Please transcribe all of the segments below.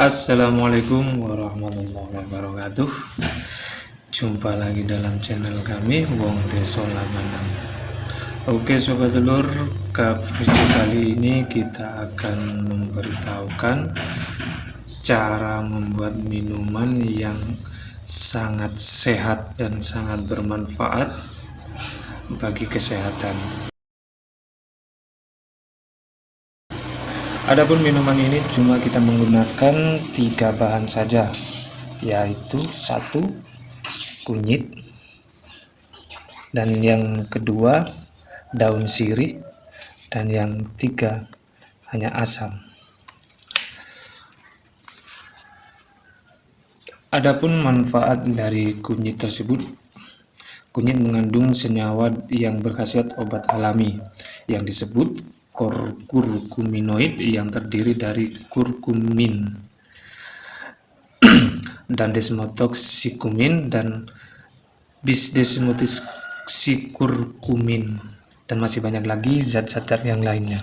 Assalamualaikum warahmatullahi wabarakatuh. Jumpa lagi dalam channel kami Wong Deso Lamanang. Oke sobat telur video kali ini kita akan memberitahukan Cara membuat minuman yang sangat sehat dan sangat bermanfaat bagi kesehatan Adapun minuman ini cuma kita menggunakan tiga bahan saja, yaitu satu kunyit, dan yang kedua daun sirih, dan yang tiga hanya asam. Adapun manfaat dari kunyit tersebut, kunyit mengandung senyawa yang berkhasiat obat alami yang disebut kurkuminoid yang terdiri dari kurkumin dan desmotoxikumin dan bisdesmotoxikurkumin dan masih banyak lagi zat-zat yang lainnya.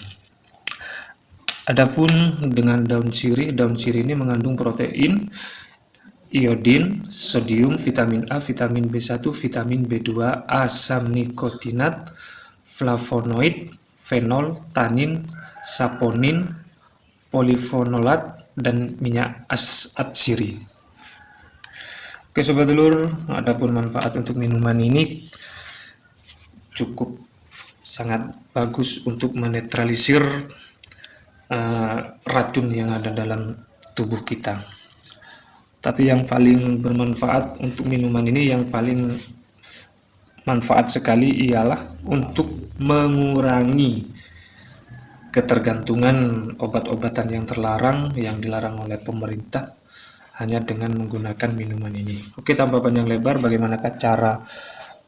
Adapun dengan daun sirih, daun sirih ini mengandung protein, iodin, sodium, vitamin A, vitamin B1, vitamin B2, asam nikotinat, flavonoid, fenol, tanin, saponin, polifenolat, dan minyak atsiri. Oke sobat telur, adapun manfaat untuk minuman ini cukup sangat bagus untuk menetralisir uh, racun yang ada dalam tubuh kita. Tapi yang paling bermanfaat untuk minuman ini yang paling manfaat sekali ialah untuk mengurangi ketergantungan obat-obatan yang terlarang yang dilarang oleh pemerintah hanya dengan menggunakan minuman ini. Oke, tanpa panjang lebar, bagaimanakah cara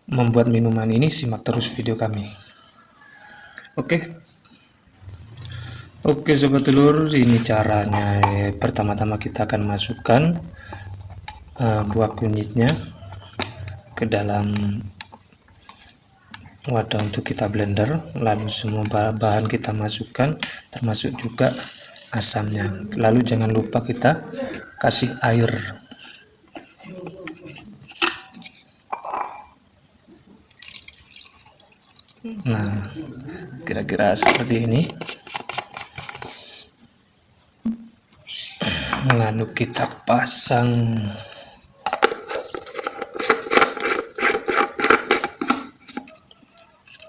membuat minuman ini? Simak terus video kami. Oke. Oke, sobat telur, ini caranya. Pertama-tama kita akan masukkan uh, buah kunyitnya ke dalam wadah untuk kita blender. Lalu semua bahan kita masukkan termasuk juga asamnya. Lalu jangan lupa kita kasih air. Nah kira-kira seperti ini lalu kita pasang.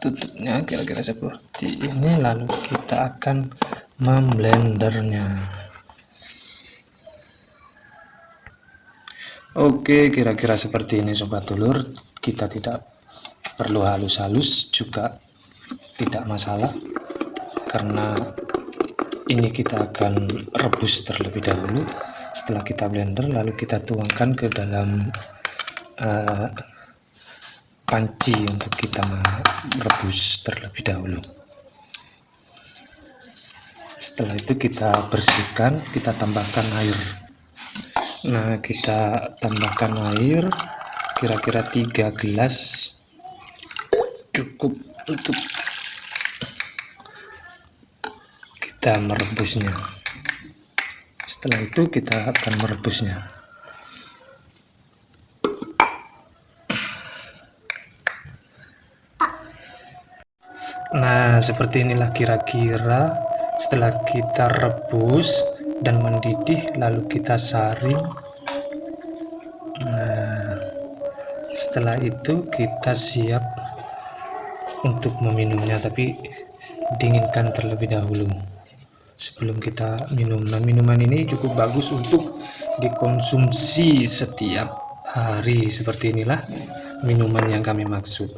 Tutupnya kira-kira seperti ini lalu kita akan memblendernya. Oke kira-kira seperti ini sobat telur kita tidak perlu halus-halus juga tidak masalah karena ini kita akan rebus terlebih dahulu. Setelah kita blender lalu kita tuangkan ke dalam uh, panci untuk kita merebus terlebih dahulu. Setelah itu kita bersihkan kita tambahkan air. Nah kita tambahkan air kira-kira 3 gelas cukup untuk kita merebusnya. Setelah itu kita akan merebusnya. Nah, seperti inilah kira-kira. Setelah kita rebus dan mendidih lalu kita saring. Nah, setelah itu kita siap untuk meminumnya tapi dinginkan terlebih dahulu sebelum kita minum. Nah, minuman ini cukup bagus untuk dikonsumsi setiap hari seperti inilah minuman yang kami maksud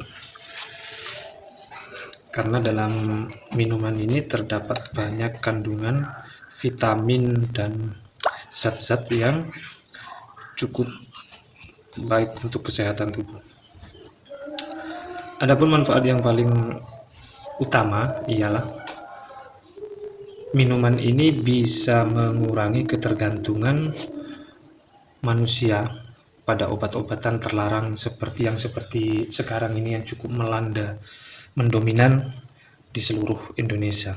karena dalam minuman ini terdapat banyak kandungan vitamin dan zat-zat yang cukup baik untuk kesehatan tubuh. Adapun manfaat yang paling utama ialah minuman ini bisa mengurangi ketergantungan manusia pada obat-obatan terlarang seperti yang seperti sekarang ini yang cukup melanda mendominan di seluruh Indonesia.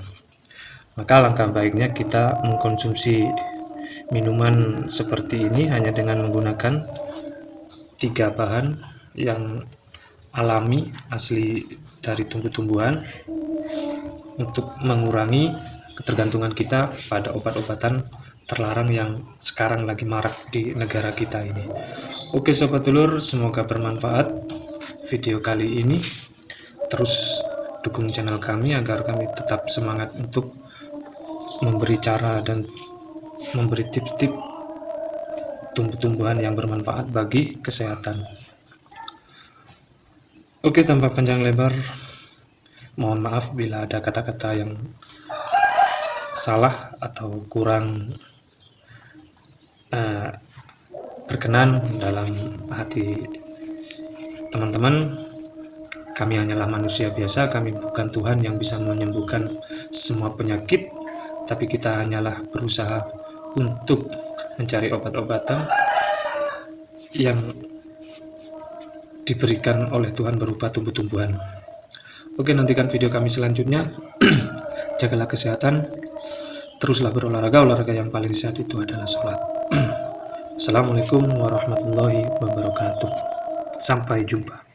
Maka langkah baiknya kita mengkonsumsi minuman seperti ini hanya dengan menggunakan tiga bahan yang alami asli dari tumbuh-tumbuhan untuk mengurangi ketergantungan kita pada obat-obatan terlarang yang sekarang lagi marak di negara kita ini. Oke sobat telur, semoga bermanfaat video kali ini. Terus dukung channel kami agar kami tetap semangat untuk memberi cara dan memberi tips-tips tumbuh-tumbuhan yang bermanfaat bagi kesehatan. Oke, tanpa panjang lebar, mohon maaf bila ada kata-kata yang salah atau kurang uh, berkenan dalam hati teman-teman. Kami hanyalah manusia biasa kami bukan Tuhan yang bisa menyembuhkan semua penyakit tapi kita hanyalah berusaha untuk mencari obat-obatan yang diberikan oleh Tuhan berupa tumbuh-tumbuhan. Oke nantikan video kami selanjutnya. Jagalah kesehatan teruslah berolahraga. Olahraga yang paling sehat itu adalah sholat. Assalamualaikum warahmatullahi wabarakatuh. Sampai jumpa